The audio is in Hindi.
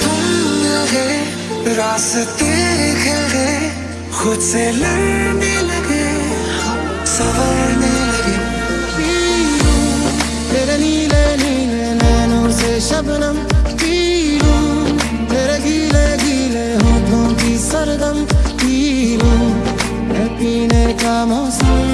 तुम है रास्ते खिले खुद से लड़ने लगे, सवरने लगे। तेरे नीले नीले नैनों से शबनम। पीलूं तेरे की सरगम। पीने का मौसम